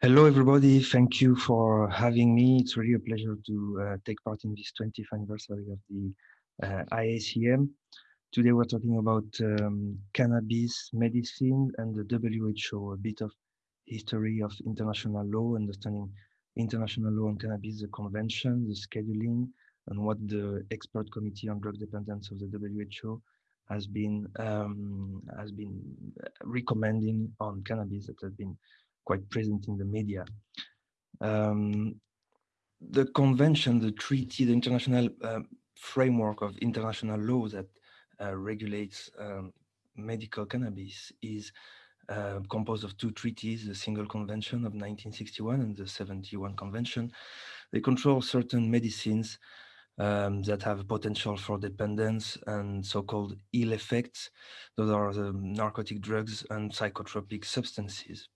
Hello, everybody. Thank you for having me. It's really a pleasure to uh, take part in this 20th anniversary of the uh, IACM. Today, we're talking about um, cannabis medicine and the WHO, a bit of history of international law, understanding international law on cannabis, the convention, the scheduling, and what the expert committee on drug dependence of the WHO has been um, has been recommending on cannabis that has been quite present in the media. Um, the convention, the treaty, the international uh, framework of international law that uh, regulates um, medical cannabis is uh, composed of two treaties, the Single Convention of 1961 and the 71 Convention. They control certain medicines um, that have potential for dependence and so-called ill effects. Those are the narcotic drugs and psychotropic substances.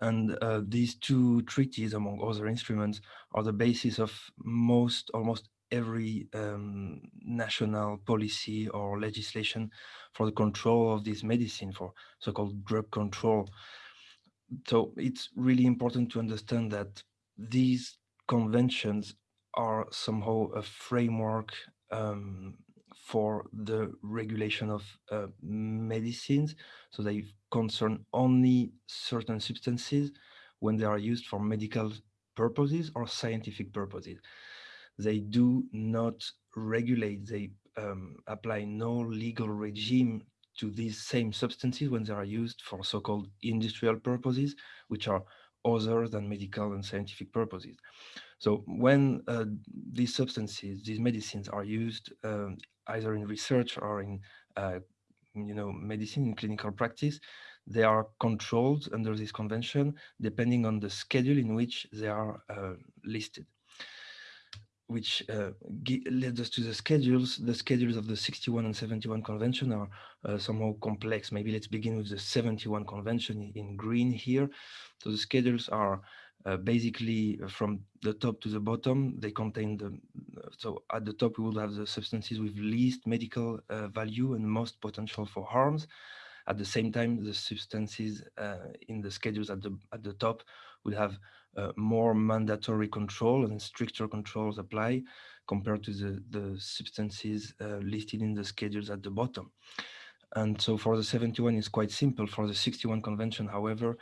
And uh, these two treaties, among other instruments, are the basis of most, almost every um, national policy or legislation for the control of this medicine, for so-called drug control. So it's really important to understand that these conventions are somehow a framework um, for the regulation of uh, medicines. So they concern only certain substances when they are used for medical purposes or scientific purposes. They do not regulate, they um, apply no legal regime to these same substances when they are used for so-called industrial purposes, which are other than medical and scientific purposes. So when uh, these substances, these medicines are used um, either in research or in uh, you know, medicine in clinical practice, they are controlled under this convention depending on the schedule in which they are uh, listed which uh, led us to the schedules. The schedules of the 61 and 71 convention are uh, somehow complex. Maybe let's begin with the 71 convention in green here. So the schedules are uh, basically from the top to the bottom. They contain the, so at the top we will have the substances with least medical uh, value and most potential for harms. At the same time, the substances uh, in the schedules at the, at the top will have uh, more mandatory control and stricter controls apply compared to the, the substances uh, listed in the schedules at the bottom. And so for the 71, it's quite simple. For the 61 convention, however,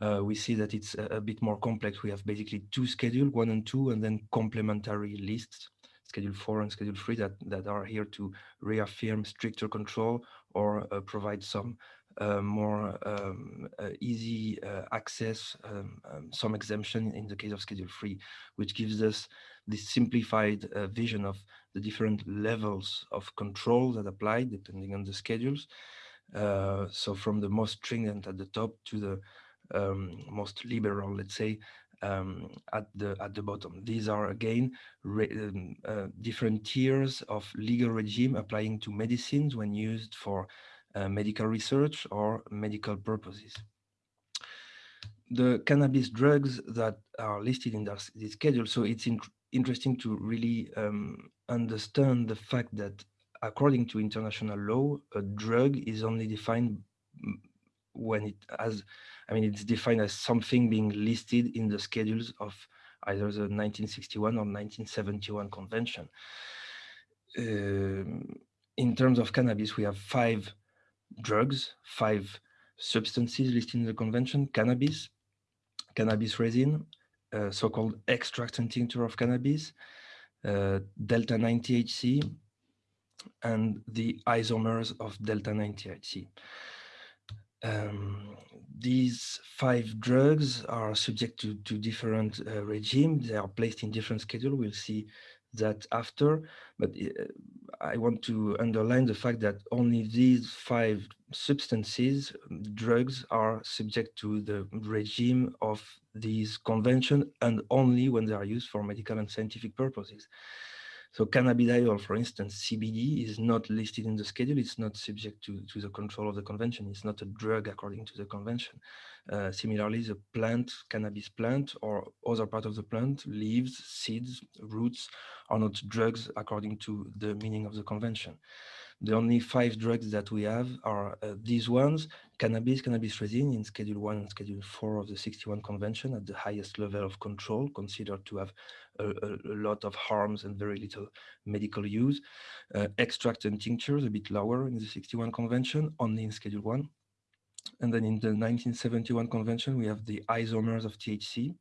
uh, we see that it's a, a, bit more complex. We have basically two schedules, one and two, and then complementary lists, schedule four and schedule three that, that are here to reaffirm stricter control or uh, provide some uh, more um, uh, easy uh, access, um, um, some exemption in the case of Schedule 3, which gives us this simplified vision of the different levels of control that apply depending on the schedules. so from the most stringent at the top to the um, most liberal, let's say, um, at the at the bottom. These are again um, uh, different tiers of legal regime applying to medicines when used for uh, medical research or medical purposes. The cannabis drugs that are listed in this schedule, so it's in interesting to really um, understand the fact that according to international law, a drug is only defined when it has, I mean, it's defined as something being listed in the schedules of either the 1961 or 1971 convention. Um, in terms of cannabis, we have five drugs, five substances listed in the convention, cannabis, cannabis resin, uh, so-called extract and tincture of cannabis, uh, delta-9 THC, and the isomers of delta-9 THC. Um, these five drugs are subject to, to different uh, regimes. They are placed in different schedule. We'll see that after, but uh, I want to underline the fact that only these five substances, drugs, are subject to the regime of these convention and only when they are used for medical and scientific purposes. So cannabidiol, for instance, CBD is not listed in the schedule. It's not subject to, to the control of the convention. It's not a drug according to the convention. Uh, similarly, the plant, cannabis plant or other part of the plant, leaves, seeds, roots are not drugs according to the meaning of the convention. The only five drugs that we have are uh, these ones, cannabis, cannabis resin in Schedule 1 and Schedule 4 of the 61 Convention at the highest level of control, considered to have a, a, a lot of harms and very little medical use. Uh, extract and tinctures a bit lower in the 61 Convention, only in Schedule 1. And then in the 1971 Convention, we have the isomers of THC,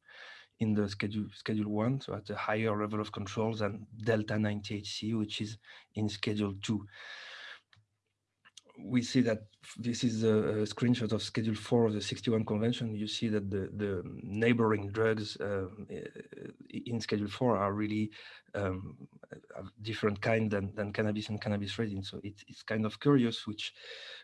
in the schedule schedule one, so at a higher level of control than delta 9 THC, which is in schedule two. We see that this is a, screenshot of Schedule 4 of the 61 Convention. You see that the, the neighboring drugs uh, in Schedule 4 are really um, different kind than, than cannabis and cannabis resin. So it, it's kind of curious, which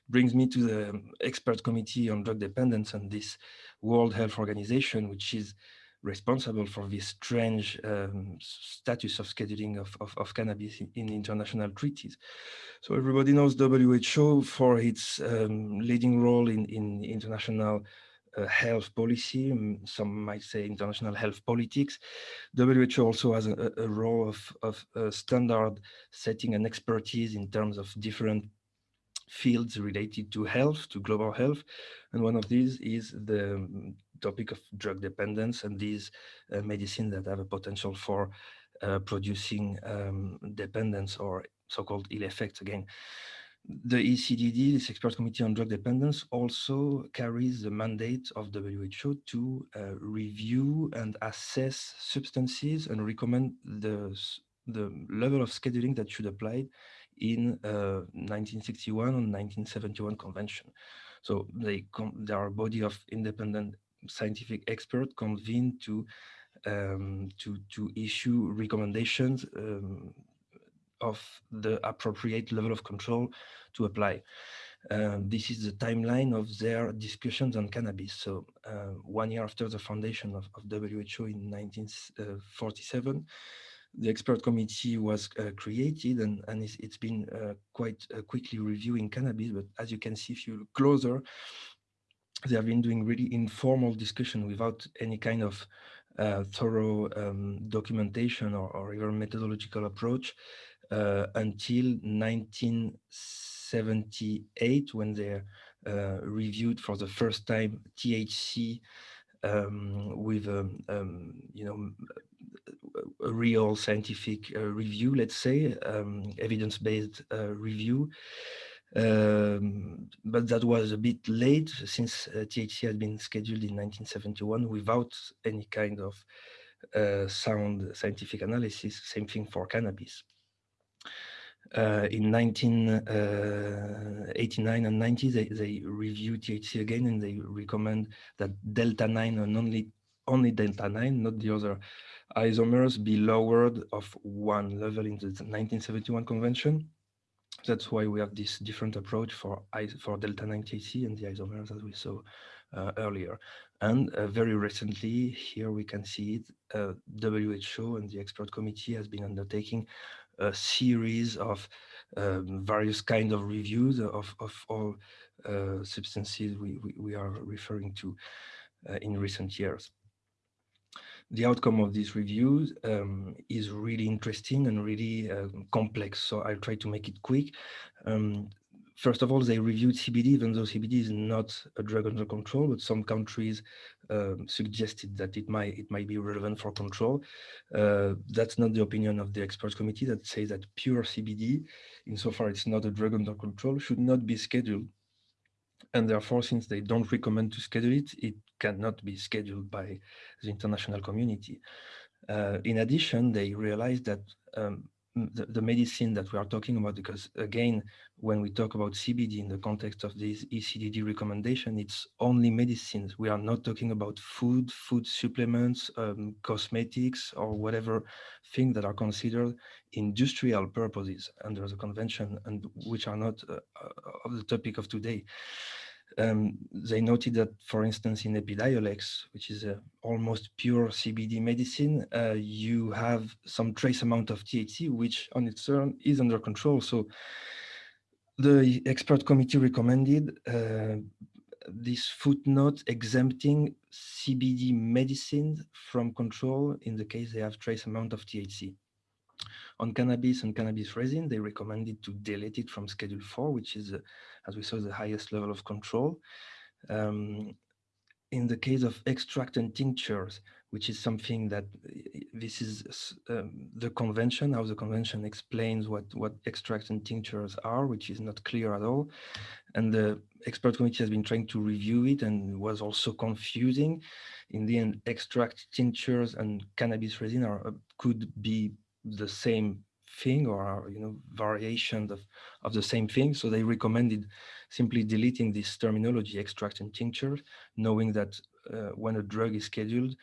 brings me to the expert committee on drug dependence and this World Health Organization, which is responsible for this strange um, status of scheduling of, of, of, cannabis in, in, international treaties. So everybody knows WHO for its um, leading role in, in international uh, health policy, some might say international health politics. WHO also has a, a role of, of uh, standard setting and expertise in terms of different fields related to health, to global health. And one of these is the um, topic of drug dependence and these uh, medicines that have a potential for uh, producing um, dependence or so-called ill effects again. The ECDD, this expert committee on drug dependence, also carries the mandate of WHO to uh, review and assess substances and recommend the, the level of scheduling that should apply in uh, 1961 and 1971 convention. So they there are a body of independent scientific expert convened to um, to to issue recommendations um, of the appropriate level of control to apply. Um, this is the timeline of their discussions on cannabis. So uh, one year after the foundation of, of WHO in 1947, the expert committee was uh, created and, and it's, it's been uh, quite uh, quickly reviewing cannabis. But as you can see, if you look closer, they have been doing really informal discussion without any kind of uh, thorough um, documentation or, or, even methodological approach uh, until 1978 when they uh, reviewed for the first time THC um, with um, um, you know a real scientific uh, review, let's say, um, evidence-based uh, review. Um, but that was a bit late since uh, THC had been scheduled in 1971 without any kind of uh, sound scientific analysis. Same thing for cannabis. Uh, in 1989 uh, and 90, they, they review THC again and they recommend that delta 9 and only, only delta 9, not the other isomers, be lowered of one level in the 1971 convention. That's why we have this different approach for for delta 9 THC and the isomers as we saw uh, earlier. And uh, very recently, here we can see it, uh, WHO and the expert committee has been undertaking a series of um, various kind of reviews of, of all uh, substances we, we, we, are referring to uh, in recent years the outcome of these reviews um, is really interesting and really uh, complex. So I'll try to make it quick. Um, first of all, they reviewed CBD, even though CBD is not a drug under control, but some countries um, suggested that it might it might be relevant for control. Uh, that's not the opinion of the experts committee that says that pure CBD, insofar it's not a drug under control, should not be scheduled. And therefore, since they don't recommend to schedule it, it cannot be scheduled by the international community. Uh, in addition, they realized that um, the, the, medicine that we are talking about, because again, when we talk about CBD in the context of this ECDD recommendation, it's only medicines. We are not talking about food, food supplements, um, cosmetics, or whatever thing that are considered industrial purposes under the convention and which are not uh, uh of the topic of today um, they noted that, for instance, in Epidiolex, which is a almost pure CBD medicine, uh, you have some trace amount of THC, which on its own is under control. So the expert committee recommended uh, this footnote exempting CBD medicines from control in the case they have trace amount of THC. On cannabis and cannabis resin, they recommended to delete it from Schedule 4, which is, uh, as we saw, the highest level of control. Um, in the case of extract and tinctures, which is something that this is um, the convention, how the convention explains what, what extracts and tinctures are, which is not clear at all. And the expert committee has been trying to review it and was also confusing. In the end, extract tinctures and cannabis resin are, uh, could be the same thing or you know, variations of, of the same thing. So they recommended simply deleting this terminology, extract and tincture, knowing that uh, when a drug is scheduled,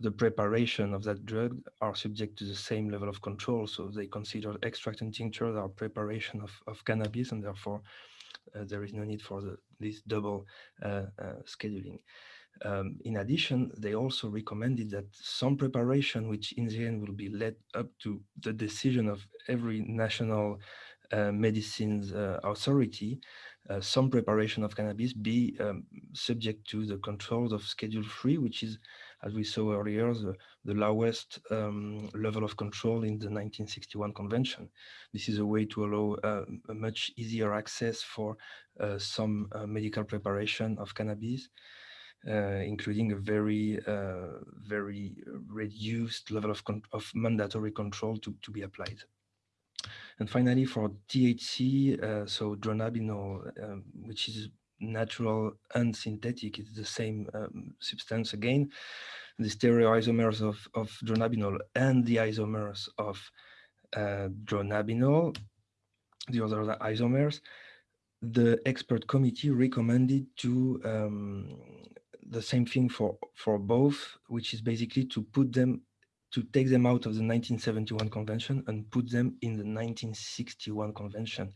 the preparation of that drug are subject to the same level of control. So they consider extract and tinctures are preparation of, of cannabis and therefore uh, there is no need for the, this double uh, uh scheduling. Um, in addition, they also recommended that some preparation, which in the end will be led up to the decision of every national uh, medicines uh, authority, uh, some preparation of cannabis be um, subject to the controls of Schedule 3, which is as we saw earlier, the, the lowest um, level of control in the 1961 convention. This is a way to allow uh, a much easier access for uh, some uh, medical preparation of cannabis, including a very, uh, very reduced level of, of mandatory control to, to be applied. And finally, for THC, uh, so dronabinol, um, which is natural and synthetic, it's the same um, substance again, the stereoisomers of, of dronabinol and the isomers of uh, dronabinol, the other isomers, the expert committee recommended to um, the same thing for, for both, which is basically to put them, to take them out of the 1971 convention and put them in the 1961 convention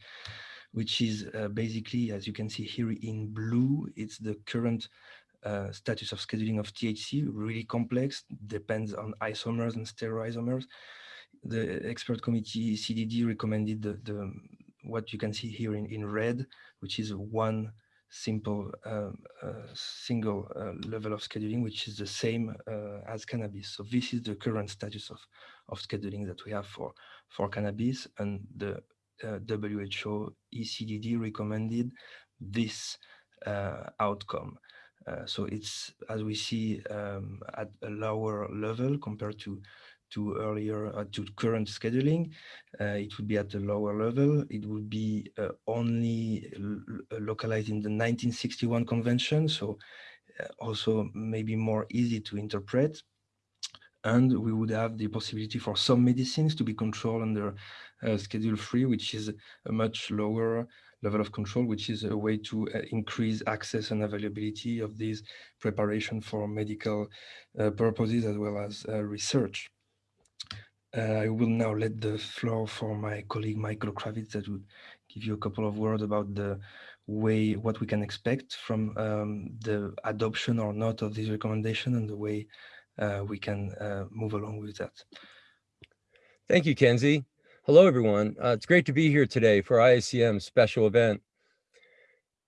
which is uh, basically, as you can see here in blue, it's the current uh, status of scheduling of THC, really complex, depends on isomers and stereoisomers. The expert committee CDD recommended the, the what you can see here in, in red, which is one simple uh, single uh, level of scheduling, which is the same as cannabis. So this is the current status of, of scheduling that we have for, for cannabis and the WHO ECDD recommended this outcome. Uh, so it's, as we see, um, at a lower level compared to to earlier uh, to current scheduling uh, it would be at a lower level it would be uh, only localized in the 1961 convention so also maybe more easy to interpret and we would have the possibility for some medicines to be controlled under uh, Schedule 3, which is a much lower level of control, which is a way to uh, increase access and availability of these preparation for medical uh, purposes as well as uh, research. Uh, I will now let the floor for my colleague Michael Krawitz that will give you a couple of words about the way, what we can expect from um, the adoption or not of this recommendation and the way uh, we can uh, move along with that. Thank you, Kenzi. Hello, everyone. Uh, it's great to be here today for IACM's special event.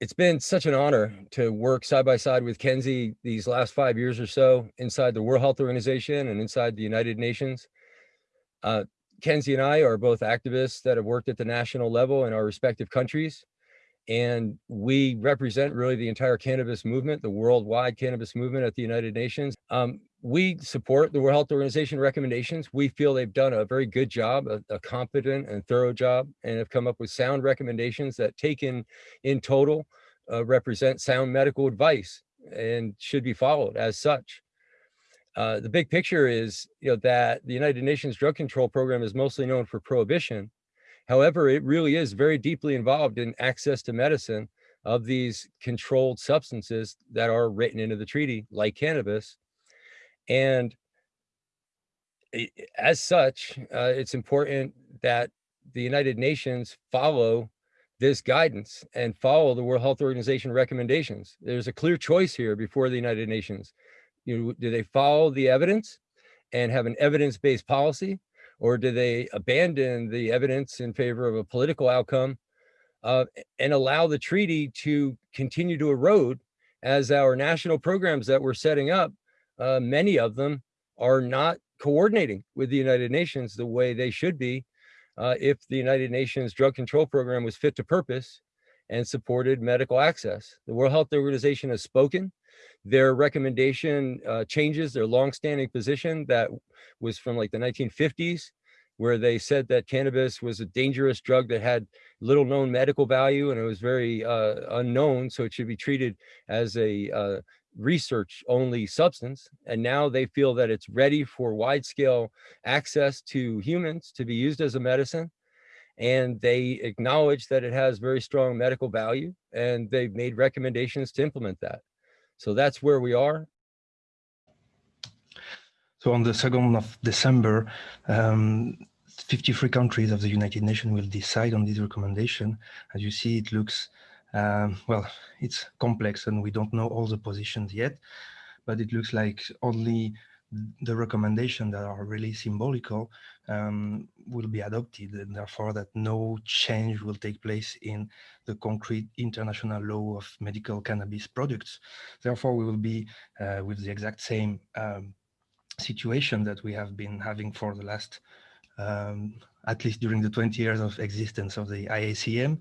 It's been such an honor to work side by side with Kenzi these last five years or so inside the World Health Organization and inside the United Nations. Uh, Kenzi and I are both activists that have worked at the national level in our respective countries and we represent really the entire cannabis movement, the worldwide cannabis movement at the United Nations. Um, we support the World Health Organization recommendations. We feel they've done a very good job, a, a, competent and thorough job, and have come up with sound recommendations that taken in total uh, represent sound medical advice and should be followed as such. Uh, the big picture is you know, that the United Nations Drug Control Program is mostly known for prohibition, However, it really is very deeply involved in access to medicine of these controlled substances that are written into the treaty, like cannabis. And as such, uh, it's important that the United Nations follow this guidance and follow the World Health Organization recommendations. There's a clear choice here before the United Nations. You know, do they follow the evidence and have an evidence-based policy or do they abandon the evidence in favor of a political outcome uh, and allow the treaty to continue to erode as our national programs that we're setting up, uh, many of them are not coordinating with the United Nations the way they should be uh, if the United Nations drug control program was fit to purpose and supported medical access. The World Health Organization has spoken. Their recommendation uh, changes their longstanding position that was from like the 1950s, where they said that cannabis was a dangerous drug that had little known medical value and it was very uh, unknown. So it should be treated as a uh, research only substance. And now they feel that it's ready for wide scale access to humans to be used as a medicine. And they acknowledge that it has very strong medical value and they've made recommendations to implement that. So that's where we are. So on the 2nd of December, um, 53 countries of the United Nations will decide on this recommendation. As you see, it looks um, well, it's complex and we don't know all the positions yet, but it looks like only the recommendations that are really symbolical um, will be adopted and therefore that no change will take place in the concrete international law of medical cannabis products. Therefore, we will be uh, with the exact same um, situation that we have been having for the last um, at least during the 20 years of existence of the IACM.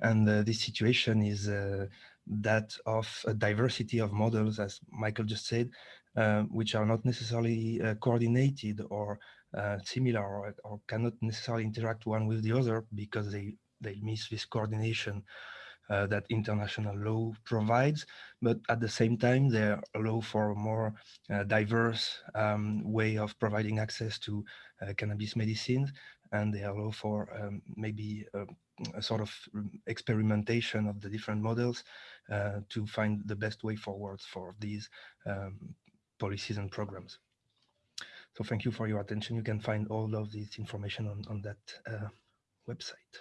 And uh, this situation is uh, that of a diversity of models, as Michael just said, uh, which are not necessarily uh, coordinated or uh, similar or, or, cannot necessarily interact one with the other because they, they miss this coordination uh, that international law provides, but at the same time, they allow for a more uh, diverse um, way of providing access to uh, cannabis medicines, and they allow for um, maybe a, a, sort of experimentation of the different models uh, to find the best way forward for these um, policies and programs. So thank you for your attention. You can find all of this information on, on that uh, website.